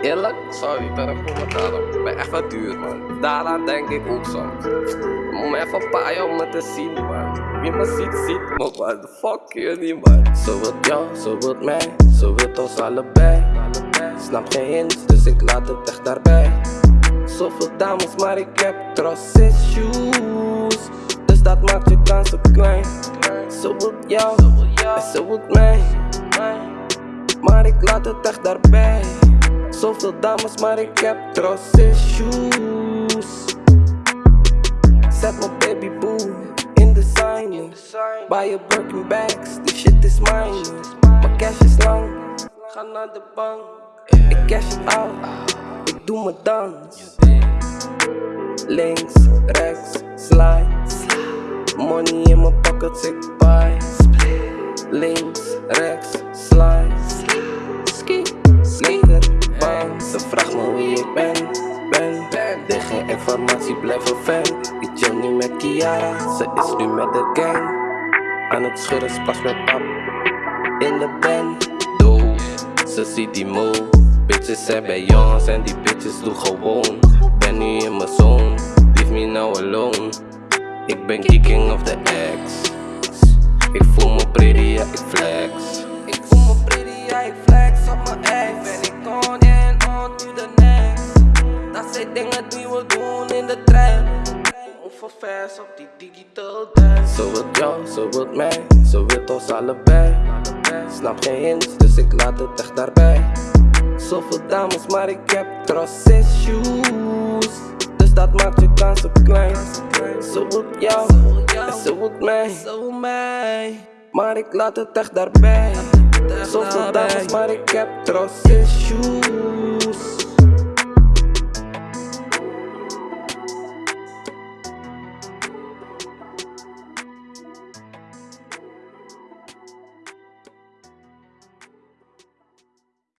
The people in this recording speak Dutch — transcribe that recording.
Eerlijk, sorry, ben ik voor betalen. Ik ben echt wat duur, man. Daaraan denk ik ook soms. Moet me even een jaar om me te zien, man. Wie me ziet, ziet me, man. Fuck jullie, man. Zo wil jou, zo wil mij. Zo wil ons allebei. Snap geen hints, dus ik laat het echt daarbij. Zoveel dames, maar ik heb trust issues. Dus dat maakt je kansen klein. Zo wil jou, en zo wil mij. Maar ik laat het echt daarbij. Zoveel dames, maar ik heb trust issues. Zet mijn baby boo in de sign. Buy je Birkin bags, die shit is mine. Mijn cash is lang, ga naar de bank. Ik cash it out, ik doe mijn dans. Links, rechts, slide. Money in mijn pockets, ik buy. Links, rechts, informatie, blijf een fan. Ik chill nu met Kiara, ze is nu met de gang. Aan het schudden, splash met pap. In de band, doe. Ze ziet die move. Bitches zijn bij jongens en die bitches doen gewoon. Ben nu in mijn zone, leave me now alone. Ik ben kicking of the X. Ik voel me pretty, ja ik flex. Ik voel me pretty, ja ik flex op mijn ex. Ben ik on and on to the next. Dat zijn dingen we doen in de. Hoeveel vers op die digital dance. Zo wil jou, zo wil mij, zo wil ons allebei. Snap geen hints, dus ik laat het echt daarbij. Zoveel dames, maar ik heb trust issues. Dus dat maakt je kansen klein. Zo wil jou, en zo wil mij. Maar ik laat het echt daarbij. Zoveel dames, maar ik heb trust issues.